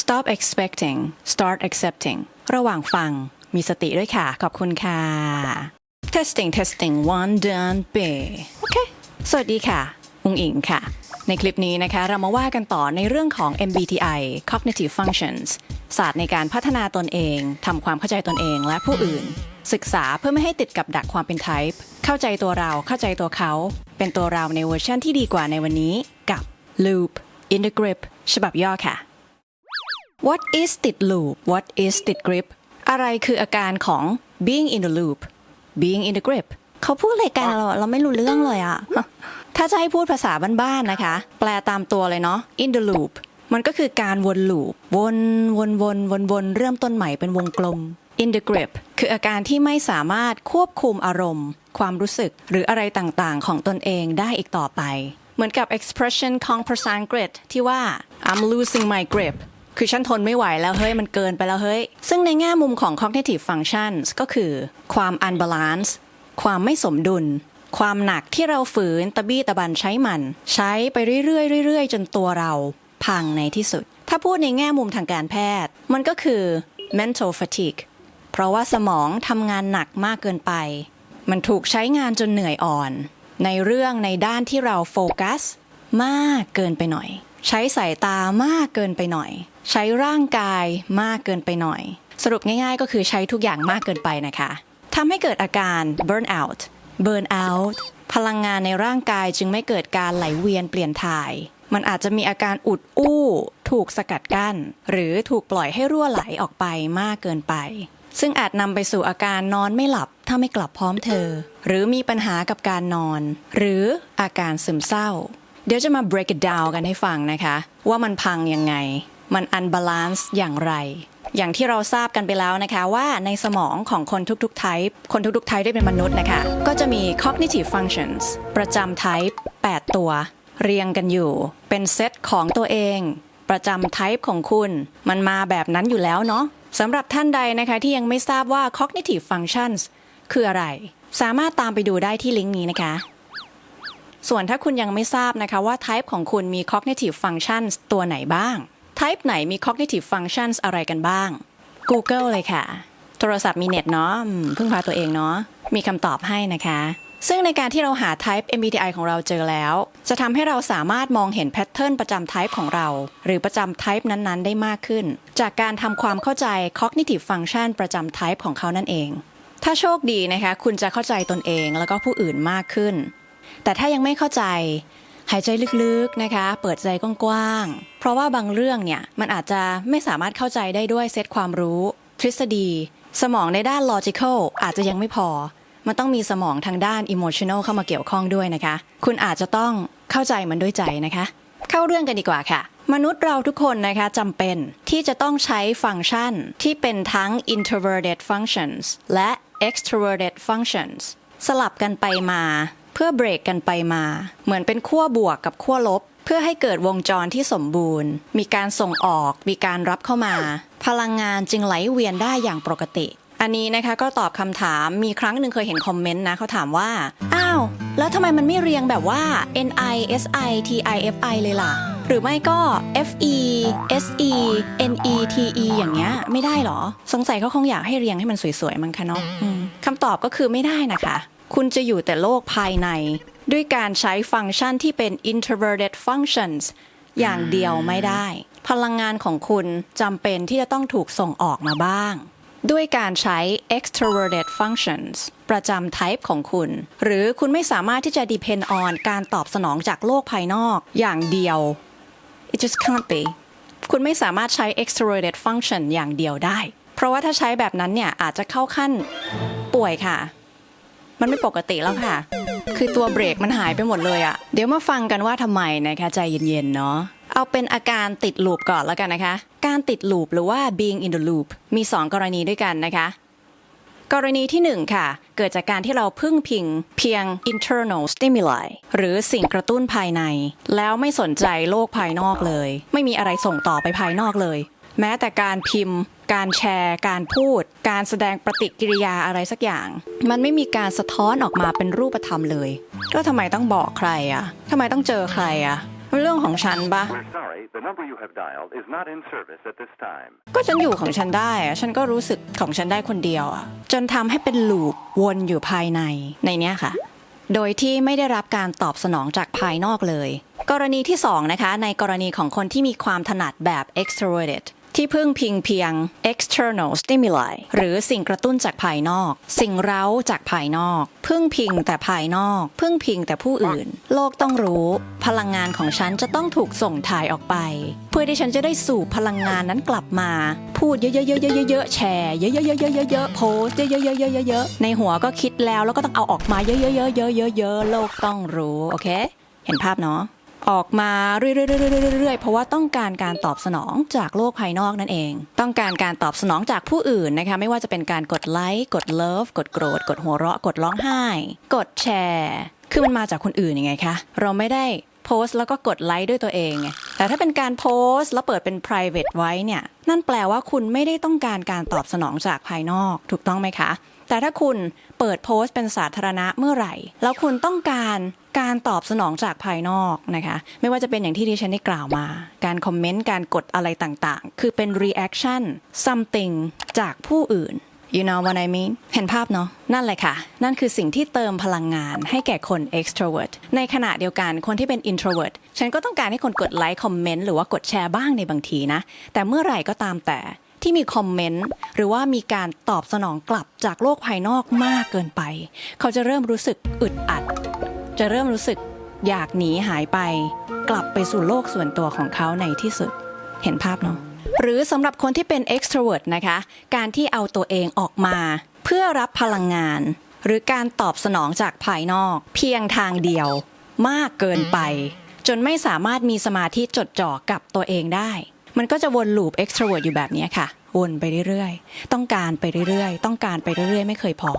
Stop expecting start accepting ระหว่างฟัง มีสติด้วยค่ะ ขอบคุณค่ะ testing testing one done b โอเค สวัสดีค่ะ อุงอิงค่ะ ในคลิปนี้นะคะ เรามาว่ากันต่อในเรื่องของ MBTI cognitive functions ศาสตร์ในการพัฒนาตนเอง ทำความเข้าใจตนเองและผู้อื่น ศึกษาเพื่อไม่ให้ติดกับดักความเป็น type เข้าใจตัวเราเข้าใจตัวเขา เป็นตัวเราในเวอร์ชันที่ดีกว่าในวันนี้กับ Loop in the Grip ฉบับย่อค่ะ What is ติด loop What is ติด grip อะไรคืออาการของ being in the loop being in the grip เขาพูดอะไรกันเราเราไม่รู้เรื่องเลยอะถ้าจะให้พูดภาษาบ้านๆนะคะ แปลตามตัวเลยเนาะ in the loop มันก็คือการวนลูปวนวนวนวนวนเริ่มต้นใหม่เป็นวงกลม in the grip คืออาการที่ไม่สามารถควบคุมอารมณ์ ความรู้สึกหรืออะไรต่างๆ ของตนเองได้อีกต่อไป เหมือนกับ expression ของภาษาอังกฤษที่ว่า I'm losing my grip คือฉันทนไม่ไหวแล้วเฮ้ยมันเกินไปแล้วเฮ้ย ซึ่งในแง่มุมของ cognitive functions ก็คือ ความ unbalance ความไม่สมดุล ความหนักที่เราฝืนตะบี้ตะบันใช้มัน ใช้ไปเรื่อยๆเรื่อยๆ จนตัวเราพังในที่สุด ถ้าพูดในแง่มุมทางการแพทย์ มันก็คือ mental fatigue เพราะว่าสมองทำงานหนักมากเกินไป มันถูกใช้งานจนเหนื่อยอ่อน ในเรื่องในด้านที่เราโฟกัส มากเกินไปหน่อย ใช้สายตามากเกินไปหน่อย ใช้ร่างกายมากเกินไปหน่อย สรุปง่ายๆ ก็คือใช้ทุกอย่างมากเกินไปนะคะทำให้เกิดอาการ burn out burn out พลังงานในร่างกายจึงไม่เกิดการไหลเวียนเปลี่ยนถ่าย มันอาจจะมีอาการอุดอู้ ถูกสกัดกั้น หรือถูกปล่อยให้รั่วไหลออกไปมากเกินไป ซึ่งอาจนำไปสู่อาการนอนไม่หลับถ้าไม่กลับพร้อมเธอ หรือมีปัญหากับการนอน หรืออาการซึมเศร้า เดี๋ยวจะมา break it down กันให้ฟังนะคะ ว่ามันพังยังไง มัน unbalance อย่างไร อย่างที่เราทราบกันไปแล้วนะคะว่าในสมองของคนทุกๆ type คนทุกๆ type ได้เป็นมนุษย์นะคะ ก็จะมี cognitive functions ประจำ type 8 ตัว เรียงกันอยู่ เป็นเซตของตัวเอง ประจำ type ของคุณ มันมาแบบนั้นอยู่แล้วเนาะ สำหรับท่านใดนะคะที่ยังไม่ทราบว่า cognitive functions คืออะไร สามารถตามไปดูได้ที่ลิงก์นี้นะคะ ส่วนถ้าคุณยังไม่ทราบนะคะว่า type ของคุณมี cognitive functions ตัวไหนบ้าง type ไหนมี cognitive functions อะไรกันบ้าง Google เลยค่ะ โทรศัพท์มีเน็ตเนาะพึ่งพาตัวเองเนาะมีคำตอบให้นะคะ ซึ่งในการที่เราหา type MBTI ของเราเจอแล้ว จะทำให้เราสามารถมองเห็นแพทเทิร์นประจำ type ของเรา หรือประจำ type นั้นๆ ได้มากขึ้น จากการทำความเข้าใจ cognitive function ประจำ type ของเขานั่นเอง ถ้าโชคดีนะคะคุณจะเข้าใจตนเองแล้วก็ผู้อื่นมากขึ้น แต่ถ้ายังไม่เข้าใจหายใจลึกๆนะคะ เปิดใจกว้างๆ เพราะว่าบางเรื่องเนี่ย มันอาจจะไม่สามารถเข้าใจได้ด้วยเซตความรู้ ทฤษฎี สมองในด้าน logical อาจจะยังไม่พอ มันต้องมีสมองทางด้าน emotional เข้ามาเกี่ยวข้องด้วยนะคะ คุณอาจจะต้องเข้าใจมันด้วยใจนะคะ เข้าเรื่องกันดีกว่าค่ะ มนุษย์เราทุกคนนะคะจำเป็นที่จะต้องใช้ฟังก์ชันที่เป็นทั้ง introverted functions และ extroverted functions สลับกันไปมาเพื่อเบรกกันไปมา เหมือนเป็นขั้วบวกกับขั้วลบ เพื่อให้เกิดวงจรที่สมบูรณ์ มีการส่งออก มีการรับเข้ามา พลังงานจึงไหลเวียนได้อย่างปกติ อันนี้นะคะก็ตอบคำถามมีครั้งหนึ่งเคยเห็นคอมเมนต์นะเขาถามว่า อ้าว แล้วทำไมมันไม่เรียงแบบว่า N I S I T I F I เลยล่ะ หรือไม่ก็ F E S E N E T E อย่างเงี้ยไม่ได้หรอ สงสัยเขาคงอยากให้เรียงให้มันสวยๆมั้งคะเนาะอืมคำตอบก็คือไม่ได้นะคะ คุณจะอยู่แต่โลกภายใน ด้วยการใช้ฟังก์ชันที่เป็น introverted functions อย่างเดียวไม่ได้ พลังงานของคุณจำเป็นที่จะต้องถูกส่งออกมาบ้าง ด้วยการใช้ extroverted functions ประจำ type ของคุณ หรือคุณไม่สามารถที่จะ depend on การตอบสนองจากโลกภายนอกอย่างเดียว it just can't be คุณไม่สามารถใช้ extroverted function อย่างเดียวได้ เพราะว่าถ้าใช้แบบนั้นเนี่ยอาจจะเข้าขั้นป่วยค่ะ มันไม่ปกติแล้วค่ะ คือตัวเบรกมันหายไปหมดเลยอะเดี๋ยวมาฟังกันว่าทำไมนะคะใจเย็นๆเนาะ เอาเป็นอาการติดลูปก่อนแล้วกันนะคะ การติดลูปหรือว่า being in the loop มี 2 กรณีด้วยกันนะคะ กรณีที่ 1 ค่ะ เกิดจากการที่เราพึ่งพิงเพียง internal stimuli หรือสิ่งกระตุ้นภายใน แล้วไม่สนใจโลกภายนอกเลย ไม่มีอะไรส่งต่อไปภายนอกเลย แม้แต่การพิมพ์ การแชร์ การพูด การแสดงปฏิกิริยาอะไรสักอย่าง มันไม่มีการสะท้อนออกมาเป็นรูปธรรมเลย ก็ทำไมต้องบอกใครอะทำไมต้องเจอใครอะ เรื่องของฉันปะ We're sorry, the number you have dialed is not in service at this time. ก็ฉันอยู่ของฉันได้อะฉันก็รู้สึกของฉันได้คนเดียวอะจนทำให้เป็นลูปวนอยู่ภายในในเนี้ยค่ะ โดยที่ไม่ได้รับการตอบสนองจากภายนอกเลย กรณีที่สองนะคะในกรณีของคนที่มีความถนัดแบบ extroverted ที่พึ่งพิงเพียง external stimuli หรือสิ่งกระตุ้นจากภายนอก สิ่งเร้าจากภายนอก พึ่งพิงแต่ภายนอก พึ่งพิงแต่ผู้อื่น โลกต้องรู้ พลังงานของฉันจะต้องถูกส่งถ่ายออกไป เพื่อที่ฉันจะได้สูบพลังงานนั้นกลับมา พูดเยอะๆๆๆๆแชร์เยอะๆๆๆๆโพสเยอะๆๆๆๆในหัวก็คิดแล้วแล้วก็ต้องเอาออกมาเยอะๆๆๆๆๆโลกต้องรู้โอเค เห็นภาพเนาะ ออกมาเรื่อยๆๆๆๆเพราะว่าต้องการการตอบสนองจากโลกภายนอกนั่นเอง ต้องการการตอบสนองจากผู้อื่นนะคะไม่ว่าจะเป็นการกดไลค์กดเลิฟกดโกรธ กดหัวเราะ กดร้องไห้ กดแชร์ คือมันมาจากคนอื่นยังไงคะเราไม่ได้โพสต์แล้วก็กดไลค์ด้วยตัวเองไงแต่ถ้าเป็นการโพสต์แล้วเปิดเป็น private ไว้เนี่ยนั่นแปลว่าคุณไม่ได้ต้องการการตอบสนองจากภายนอก ถูกต้องไหมคะ แต่ถ้าคุณเปิดโพสต์เป็นสาธารณะเมื่อไหร่ แล้วคุณต้องการการตอบสนองจากภายนอกนะคะ ไม่ว่าจะเป็นอย่างที่ดิฉันได้กล่าวมา การคอมเมนต์ การกดอะไรต่างๆ คือเป็น reaction something จากผู้อื่น you know what I mean เห็นภาพเนาะ นั่นแหละค่ะ นั่นคือสิ่งที่เติมพลังงานให้แก่คน extrovert ในขณะเดียวกันคนที่เป็น introvert ฉันก็ต้องการให้คนกดไลค์คอมเมนต์หรือว่ากดแชร์บ้างในบางทีนะ แต่เมื่อไหร่ก็ตามแต่ ที่มีคอมเมนต์หรือว่ามีการตอบสนองกลับจากโลกภายนอกมากเกินไป เขาจะเริ่มรู้สึกอึดอัด จะเริ่มรู้สึกอยากหนีหายไป กลับไปสู่โลกส่วนตัวของเขาในที่สุดเห็นภาพเนาะหรือสำหรับคนที่เป็น extrovert นะคะ การที่เอาตัวเองออกมา เพื่อรับพลังงาน หรือการตอบสนองจากภายนอก เพียงทางเดียว มากเกินไป จนไม่สามารถมีสมาธิจดจ่อกับตัวเองได้ มันก็จะวนลูป extravert อยู่แบบนี้ค่ะ วนไปเรื่อยๆ ต้องการไปเรื่อยๆ ต้องการไปเรื่อยๆ ไม่เคยพอ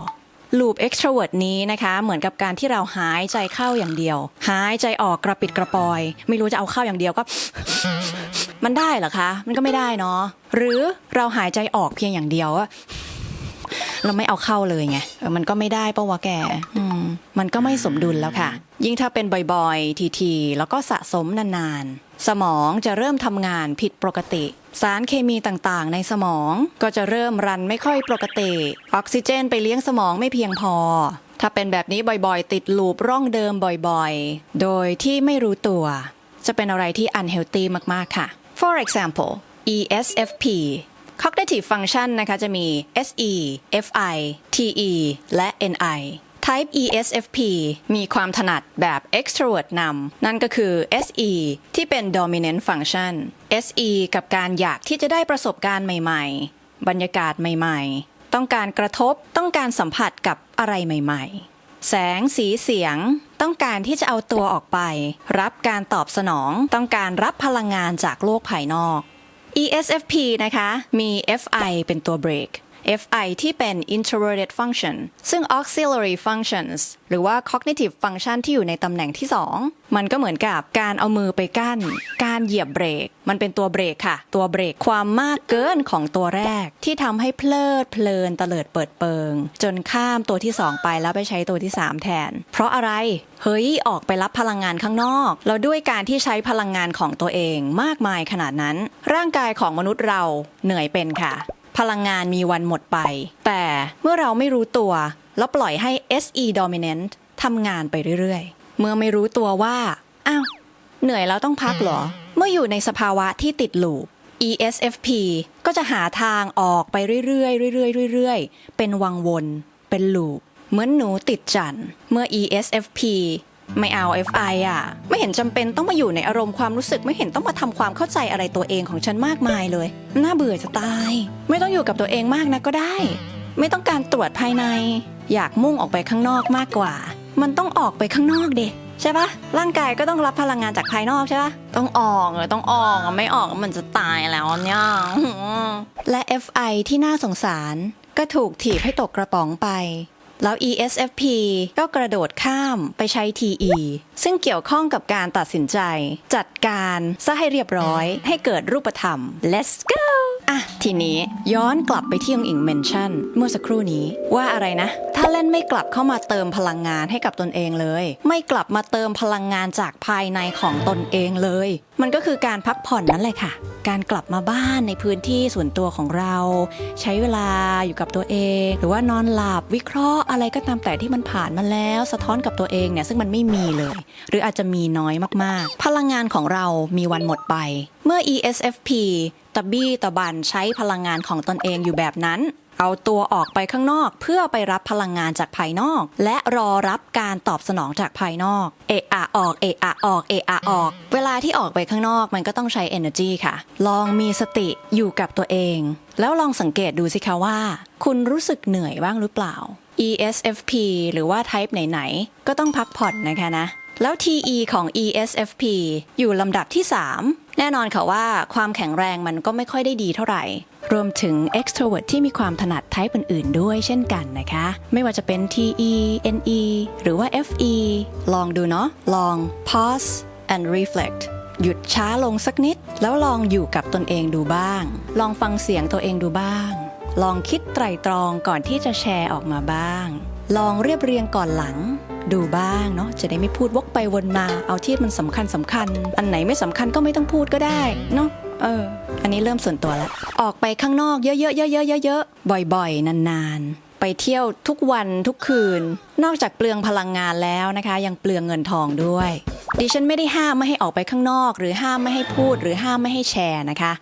ลูป extravert นี้นะคะ เหมือนกับการที่เราหายใจเข้าอย่างเดียว หายใจออกกระปิดกระปอย ไม่รู้จะเอาเข้าอย่างเดียวก็ มันได้เหรอคะ มันก็ไม่ได้เนาะหรือเราหายใจออกเพียงอย่างเดียวอะ เราไม่เอาเข้าเลยไงมันก็ไม่ได้ปะวะแกมันก็ไม่สมดุลแล้วค่ะ ยิ่งถ้าเป็นบ่อยๆ ทีๆ แล้วก็สะสมนานๆ สมองจะเริ่มทำงานผิดปกติ สารเคมีต่างๆ ในสมองก็จะเริ่มรันไม่ค่อยปกติ ออกซิเจนไปเลี้ยงสมองไม่เพียงพอ ถ้าเป็นแบบนี้บ่อยๆ ติดลูปร่องเดิมบ่อยๆ โดยที่ไม่รู้ตัว จะเป็นอะไรที่ unhealthy มากๆค่ะ for example ESFP cognitive function นะคะจะมี SE FI TE และ NI Type ESFP มีความถนัดแบบ extrovert นำนั่นก็คือ SE ที่เป็น dominant function SE กับการอยากที่จะได้ประสบการณ์ใหม่ ๆ บรรยากาศใหม่ ๆ ต้องการกระทบต้องการสัมผัสกับอะไรใหม่ ๆ แสงสีเสียง ต้องการที่จะเอาตัวออกไป รับการตอบสนอง ต้องการรับพลังงานจากโลกภายนอก ESFP นะคะ มี FI เป็นตัวเบรก FI ที่เป็น introverted function ซึ่ง auxiliary functions หรือว่า cognitive function ที่อยู่ในตำแหน่งที่ 2 มันก็เหมือนกับการเอามือไปกั้น การเหยียบเบรก มันเป็นตัวเบรกค่ะ ตัวเบรกความมากเกินของตัวแรก ที่ทำให้เพลิดเพลินตะเลิดเปิดเปิง จนข้ามตัวที่ 2 ไปแล้วไปใช้ตัวที่ 3 แทน เพราะอะไร เฮ้ย ออกไปรับพลังงานข้างนอกแล้วด้วยการที่ใช้พลังงานของตัวเองมากมายขนาดนั้น ร่างกายของมนุษย์เราเหนื่อยเป็นค่ะ พลังงานมีวันหมดไป แต่เมื่อเราไม่รู้ตัว แล้วปล่อยให้ SE dominant ทำงานไปเรื่อยๆ เมื่อไม่รู้ตัวว่า อ้าว เหนื่อยแล้วต้องพักเหรอ เมื่ออยู่ในสภาวะที่ติดลูป ESFP ก็จะหาทางออกไปเรื่อยๆเรื่อยๆเรื่อยๆ เป็นวังวน เป็นลูป เหมือนหนูติดจันทร์เมื่อ ESFP ไม่เอา FI อะ ไม่เห็นจำเป็นต้องมาอยู่ในอารมณ์ความรู้สึกไม่เห็นต้องมาทำความเข้าใจอะไรตัวเองของฉันมากมายเลย น่าเบื่อจะตาย ไม่ต้องอยู่กับตัวเองมากนะก็ได้ ไม่ต้องการตรวจภายใน อยากมุ่งออกไปข้างนอกมากกว่า มันต้องออกไปข้างนอกเด็ใช่ปะร่างกายก็ต้องรับพลังงานจากภายนอกใช่ปะต้องออกเลยต้องออกอะไม่ออกมันจะตายแล้วเนี่ยและ FI ที่น่าสงสารก็ถูกถีบให้ตกกระป๋องไป แล้ว ESFP ก็กระโดดข้ามไปใช้ TE ซึ่งเกี่ยวข้องกับการตัดสินใจ จัดการซะให้เรียบร้อยให้เกิดรูปธรรม let's go อะ ทีนี้ย้อนกลับไปที่องอิงเมนชั่น เมื่อสักครู่นี้ว่าอะไรนะ ถ้าเล่นไม่กลับเข้ามาเติมพลังงานให้กับตนเองเลย ไม่กลับมาเติมพลังงานจากภายในของตนเองเลย มันก็คือการพักผ่อนนั่นแหละค่ะ การกลับมาบ้านในพื้นที่ส่วนตัวของเรา ใช้เวลาอยู่กับตัวเอง หรือว่านอนหลับวิเคราะห์อะไรก็ตามแต่ที่มันผ่านมาแล้ว สะท้อนกับตัวเองเนี่ยซึ่งมันไม่มีเลย หรืออาจจะมีน้อยมากๆ พลังงานของเรามีวันหมดไป เมื่อ ESFP ตะบี้ตะบันใช้พลังงานของตนเองอยู่แบบนั้น เอาตัวออกไปข้างนอก เพื่อไปรับพลังงานจากภายนอก และรอรับการตอบสนองจากภายนอก เอะอะออกเอะอะออกเอะอะออก เวลาที่ออกไปข้างนอกมันก็ต้องใช้ energy ค่ะ ลองมีสติอยู่กับตัวเอง แล้วลองสังเกตดูสิคะว่า คุณรู้สึกเหนื่อยบ้างหรือเปล่า ESFP หรือว่า type ไหนๆก็ต้องพักผ่อนนะคะนะแล้ว TE ของ ESFP อยู่ลำดับที่ 3 แน่นอนค่ะว่าความแข็งแรงมันก็ไม่ค่อยได้ดีเท่าไหร่ รวมถึง extrovert ที่มีความถนัด type อื่นๆ ด้วยเช่นกันนะคะ ไม่ว่าจะเป็น TE NE หรือว่า FE ลองดูเนาะ ลอง pause and reflect หยุดช้าลงสักนิด แล้วลองอยู่กับตนเองดูบ้าง ลองฟังเสียงตัวเองดูบ้าง ลองคิดไตรตรองก่อนที่จะแชร์ออกมาบ้าง ลองเรียบเรียงก่อนหลัง ดูบ้างเนาะจะได้ไม่พูดวกไปวนมา เอาที่มันสำคัญสำคัญ อันไหนไม่สำคัญก็ไม่ต้องพูดก็ได้เนาะเออ อันนี้เริ่มส่วนตัวแล้ว ออกไปข้างนอกเยอะๆๆๆๆๆบ่อยๆ นานๆ ไปเที่ยวทุกวันทุกคืน นอกจากเปลืองพลังงานแล้วนะคะ ยังเปลืองเงินทองด้วย ดิฉันไม่ได้ห้ามไม่ให้ออกไปข้างนอก หรือห้ามไม่ให้พูด หรือห้ามไม่ให้แชร์นะคะ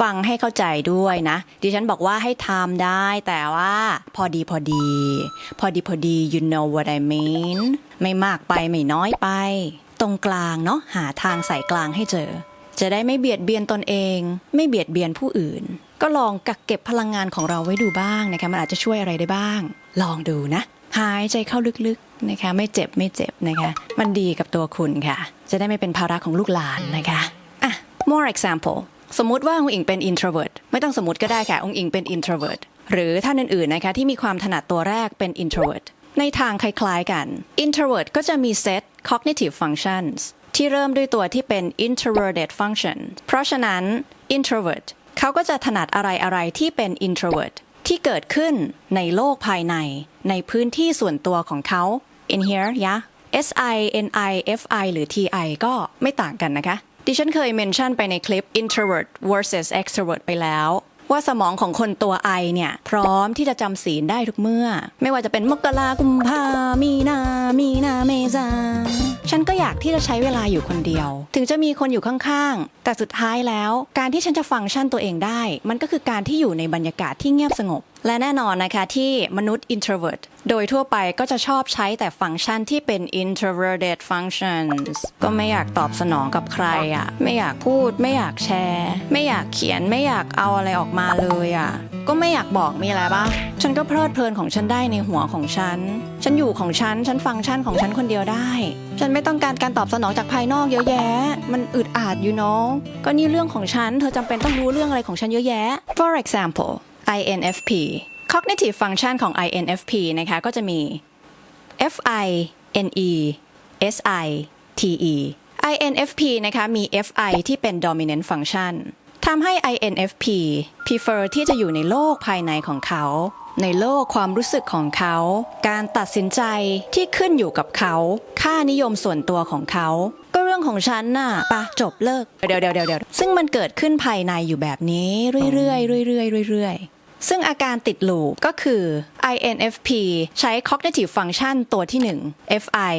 ฟังให้เข้าใจด้วยนะ ดิฉันบอกว่าให้ทำได้ แต่ว่าพอดีพอดี พอดีพอดี you know what I mean ไม่มากไปไม่น้อยไป ตรงกลางเนาะหาทางสายกลางให้เจอ จะได้ไม่เบียดเบียนตนเอง ไม่เบียดเบียนผู้อื่น ก็ลองกักเก็บพลังงานของเราไว้ดูบ้างนะคะมันอาจจะช่วยอะไรได้บ้าง ลองดูนะหายใจเข้าลึกๆนะคะ ไม่เจ็บไม่เจ็บนะคะ มันดีกับตัวคุณค่ะ จะได้ไม่เป็นภาระของลูกหลานนะคะอะ more example สมมุติว่าองค์อิงเป็น introvert ไม่ต้องสมมติก็ได้ค่ะองค์อิงเป็น introvert หรือท่านอื่นๆนะคะที่มีความถนัดตัวแรกเป็น introvert ในทางคล้ายๆกัน introvert ก็จะมี set cognitive functions ที่เริ่มด้วยตัวที่เป็น introverted function เพราะฉะนั้น introvert เขาก็จะถนัดอะไรๆที่เป็น introvert ที่เกิดขึ้นในโลกภายใน ในพื้นที่ส่วนตัวของเขา in here ยะ S I N I F I หรือ T I ก็ไม่ต่างกันนะคะ ดิฉันเคยเมนชั่นไปในคลิป introvert versus extrovert ไปแล้วว่าสมองของคนตัว I เนี่ย พร้อมที่จะจำศีลได้ทุกเมื่อ ไม่ว่าจะเป็นมกรากุมภามีนา มีนาเมษาฉันก็อยากที่จะใช้เวลาอยู่คนเดียว ถึงจะมีคนอยู่ข้างๆ แต่สุดท้ายแล้ว การที่ฉันจะฟังก์ชันตัวเองได้ มันก็คือการที่อยู่ในบรรยากาศที่เงียบสงบและแน่นอนนะคะที่มนุษย์ introvert โดยทั่วไปก็จะชอบใช้แต่ฟังก์ชันที่เป็น introverted functions ก็ไม่อยากตอบสนองกับใครอะ่ะ ไม่อยากพูด ไม่อยากแชร์ ไม่อยากเขียน ไม่อยากเอาอะไรออกมาเลยอะ่ะ ก็ไม่อยากบอกมีอะไรปะฉันก็เพลิดเพลินของฉันได้ในหัวของฉัน ฉันอยู่ของฉัน ฉันฟังก์ชันของฉันคนเดียวได้ ฉันไม่ต้องการการตอบสนองจากภายนอกเยอะแยะ มันอึดอัดอยู่เนาะก็นี่เรื่องของฉัน เธอจำเป็นต้องรู้เรื่องอะไรของฉันเยอะแยะ for example INFP cognitive function ของ INFP นะคะก็จะมี FI NE SI TE INFP นะคะมี FI ที่เป็น dominant function ทำให้ INFP prefer ที่จะอยู่ในโลกภายในของเขา ในโลกความรู้สึกของเขา การตัดสินใจที่ขึ้นอยู่กับเขา ค่านิยมส่วนตัวของเขา ก็เรื่องของฉันน่ะปะจบเลิก เดี๋ยวเดี๋ยวเดี๋ยวซึ่งมันเกิดขึ้นภายในอยู่แบบนี้ เรื่อยๆเรื่อยๆเรื่อยๆ ซึ่งอาการติดลูปก็คือ INFP ใช้ cognitive function ตัวที่ 1 FI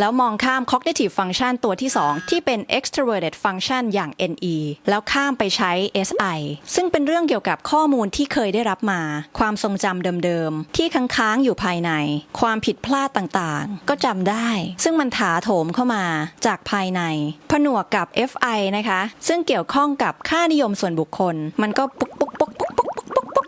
แล้วมองข้าม cognitive function ตัวที่ 2 ที่เป็น extroverted function อย่าง NE แล้วข้ามไปใช้ SI ซึ่งเป็นเรื่องเกี่ยวกับข้อมูลที่เคยได้รับมา ความทรงจำเดิมๆ ที่ค้างๆ อยู่ภายใน ความผิดพลาดต่างๆ ก็จำได้ ซึ่งมันถาโถมเข้ามาจากภายใน ผนวกกับ Fi นะคะ ซึ่งเกี่ยวข้องกับค่านิยมส่วนบุคคล มันก็ปุ๊กปุ๊กปุ๊ก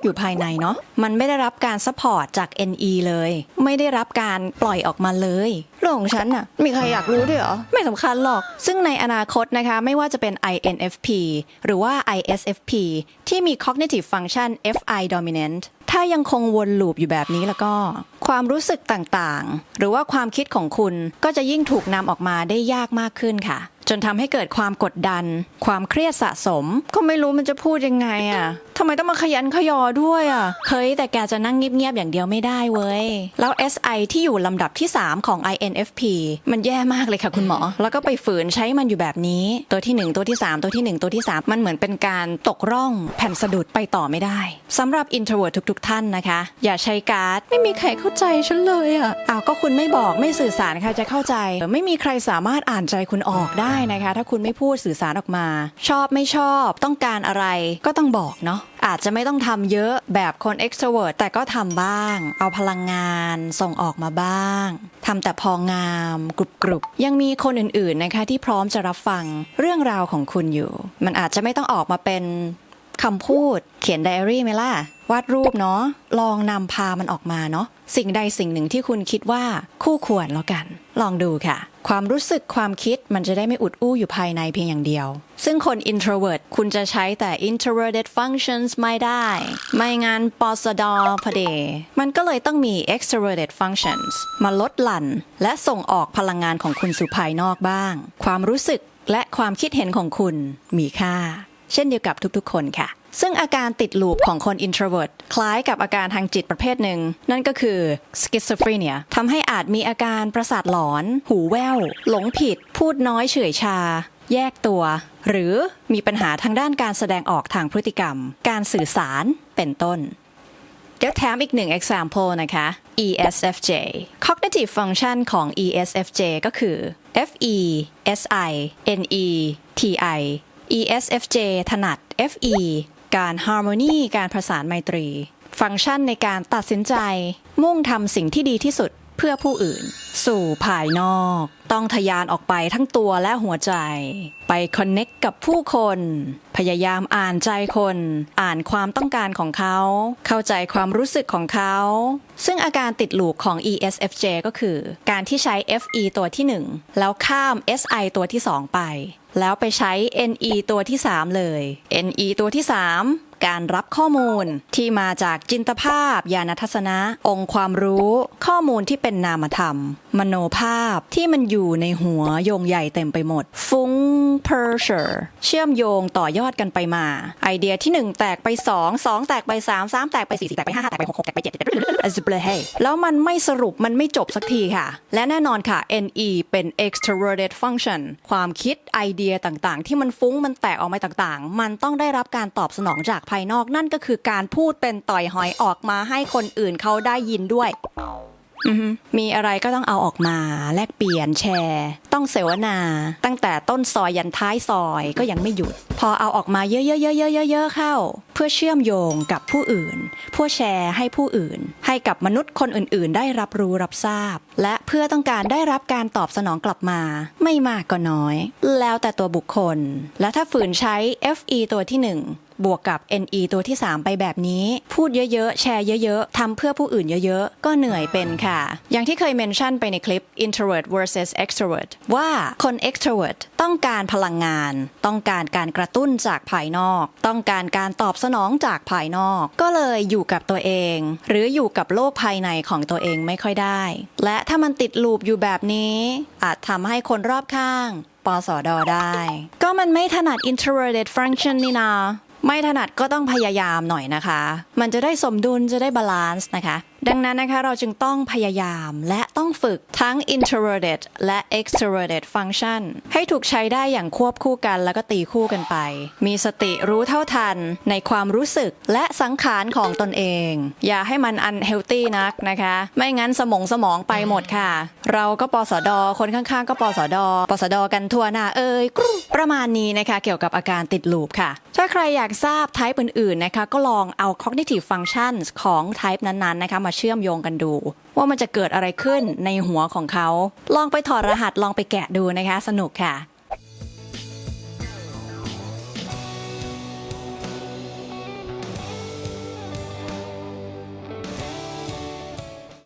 อยู่ภายในเนาะมันไม่ได้รับการ support จาก Ne เลย ไม่ได้รับการปล่อยออกมาเลยเรื่องของฉันน่ะมีใครอยากรู้ด้วยเหรอ ไม่สำคัญหรอก ซึ่งในอนาคตนะคะ ไม่ว่าจะเป็น INFP หรือว่า ISFP ที่มี cognitive function FI dominant ถ้ายังคงวนลูปอยู่แบบนี้แล้วก็ ความรู้สึกต่างๆ หรือว่าความคิดของคุณก็จะยิ่งถูกนำออกมาได้ยากมากขึ้นค่ะ จนทำให้เกิดความกดดัน ความเครียดสะสม ก็ไม่รู้มันจะพูดยังไงอะทำไมต้องมาขยันขยอด้วยอะเฮ้ย แต่แกจะนั่งเงียบๆอย่างเดียวไม่ได้เว้ย แล้ว SI ที่อยู่ลำดับที่ 3 ของ INFP มันแย่มากเลยค่ะคุณหมอ แล้วก็ไปฝืนใช้มันอยู่แบบนี้ ตัวที่ 1 ตัวที่ 3 ตัวที่ 1 ตัวที่ 3 มันเหมือนเป็นการตกร่องแผ่นสะดุดไปต่อไม่ได้สำหรับ introvert ทุก ๆ ท่านนะคะ อย่าใช้การ์ด ไม่มีใครเข้าใจฉันเลยอะอ้าวก็คุณไม่บอกไม่สื่อสารใครจะเข้าใจ ไม่มีใครสามารถอ่านใจคุณออกได้นะคะ ถ้าคุณไม่พูดสื่อสารออกมา ชอบไม่ชอบต้องการอะไรก็ต้องบอกเนาะอาจจะไม่ต้องทำเยอะแบบคน extrovert แต่ก็ทำบ้าง เอาพลังงานส่งออกมาบ้างทำแต่พองามกรุบกรุบยังมีคนอื่นๆนะคะที่พร้อมจะรับฟังเรื่องราวของคุณอยู่ มันอาจจะไม่ต้องออกมาเป็น คำพูดเขียนไดอารี่ไหมล่ะ วาดรูปเนาะลองนำพามันออกมาเนาะสิ่งใดสิ่งหนึ่งที่คุณคิดว่าคู่ควรแล้วกัน ลองดูค่ะ ความรู้สึกความคิดมันจะได้ไม่อุดอู้อยู่ภายในเพียงอย่างเดียว ซึ่งคน introvert คุณจะใช้แต่ introverted functions ไม่ได้ ไม่งั้นปอสดอพเด มันก็เลยต้องมี extroverted functions มาลดหลั่น และส่งออกพลังงานของคุณสู่ภายนอกบ้าง ความรู้สึกและความคิดเห็นของคุณมีค่า เช่นเดียวกับทุกๆ คนค่ะ ซึ่งอาการติดลูปของคน introvert คล้ายกับอาการทางจิตประเภทหนึ่ง นั่นก็คือ schizophrenia ทำให้อาจมีอาการประสาทหลอน หูแว่ว หลงผิด พูดน้อยเฉื่อยชา แยกตัว หรือมีปัญหาทางด้านการแสดงออกทางพฤติกรรม การสื่อสารเป็นต้นเดี๋ยวแถมอีกหนึ่ง example นะคะ ESFJ cognitive function ของ ESFJ ก็คือ FE SI NE TI ESFJ ถนัด FE การ harmony การประสานไมตรี ฟังก์ชันในการตัดสินใจ มุ่งทำสิ่งที่ดีที่สุดเพื่อผู้อื่น สู่ภายนอก ต้องทะยานออกไปทั้งตัวและหัวใจ ไปคอนเน็กกับผู้คน พยายามอ่านใจคน อ่านความต้องการของเขา เข้าใจความรู้สึกของเขา ซึ่งอาการติดหลูกของ ESFJ ก็คือ การที่ใช้ FE ตัวที่ 1 แล้วข้าม SI ตัวที่ 2 ไป แล้วไปใช้ NE ตัวที่ 3 เลย NE ตัวที่ 3 การรับข้อมูล ที่มาจากจินตภาพ ญาณทัศนะ องค์ความรู้ ข้อมูลที่เป็นนามธรรม มโนภาพที่มันอยู่ในหัวโยงใหญ่เต็มไปหมด ฟุ้งเพอร์เชอร์เชื่อมโยงต่อยอดกันไปมา ไอเดียที่ 1 แตกไป 2 2 แตกไป 3 3 แตกไป 4 4 แตกไป5 5แตกไป 6 6 แตกไป7 7 as b l e แล้วมันไม่สรุปมันไม่จบสักทีค่ะ และแน่นอนค่ะ Ne เป็น extroverted function ความคิดไอเดียต่างๆ ที่มันฟุ้งมันแตกออกมาต่างๆ มันต้องได้รับการตอบสนองจากภายนอกนั่นก็คือการพูดเป็นต่อยหอยออกมาให้คนอื่นเขาได้ยินด้วยมีอะไรก็ต้องเอาออกมา แลกเปลี่ยนแชร์ ต้องเสวนา ตั้งแต่ต้นซอยยันท้ายซอยก็ยังไม่หยุด พอเอาออกมาเยอะๆๆๆๆเข้า เพื่อเชื่อมโยงกับผู้อื่นเพื่อแชร์ให้ผู้อื่น ให้กับมนุษย์คนอื่นๆ ได้รับรู้รับทราบ และเพื่อต้องการได้รับการตอบสนองกลับมา ไม่มากก็น้อย แล้วแต่ตัวบุคคล และถ้าฝืนใช้ FE ตัวที่หนึ่ง บวกกับ NE ตัวที่ 3 ไปแบบนี้ พูดเยอะๆ แชร์เยอะๆทำเพื่อผู้อื่นเยอะๆ ก็เหนื่อยเป็นค่ะ อย่างที่เคยเมนชั่นไปในคลิป introvert versus extrovert ว่าคน extrovert ต้องการพลังงาน ต้องการการกระตุ้นจากภายนอก ต้องการการตอบสนองจากภายนอก ก็เลยอยู่กับตัวเอง หรืออยู่กับโลกภายในของตัวเองไม่ค่อยได้ และถ้ามันติดลูปอยู่แบบนี้ อาจทำให้คนรอบข้างปสอดอได้ ก็มันไม่ถนัด introverted function นี่นา ไม่ถนัดก็ต้องพยายามหน่อยนะคะ มันจะได้สมดุลจะได้ balance นะคะ ดังนั้นนะคะ เราจึงต้องพยายามและต้องฝึกทั้ง introverted และ extroverted function ให้ถูกใช้ได้อย่างควบคู่กันแล้วก็ตีคู่กันไป มีสติรู้เท่าทันในความรู้สึกและสังขารของตนเอง อย่าให้มัน unhealthy นักนะคะ ไม่งั้นสมองสมองไปหมดค่ะ เราก็ปสด คนข้างๆ ก็ปสด ปสดกันทั่วหน้าเอ่ยกรุประมาณนี้นะคะ เกี่ยวกับอาการติดลูปค่ะ ถ้าใครอยากทราบ type อื่นๆนะคะก็ลองเอา cognitive functions ของ type นั้นๆนะคะมามาเชื่อมโยงกันดู ว่ามันจะเกิดอะไรขึ้นในหัวของเขา ลองไปถอดรหัสลองไปแกะดูนะคะ สนุกค่ะ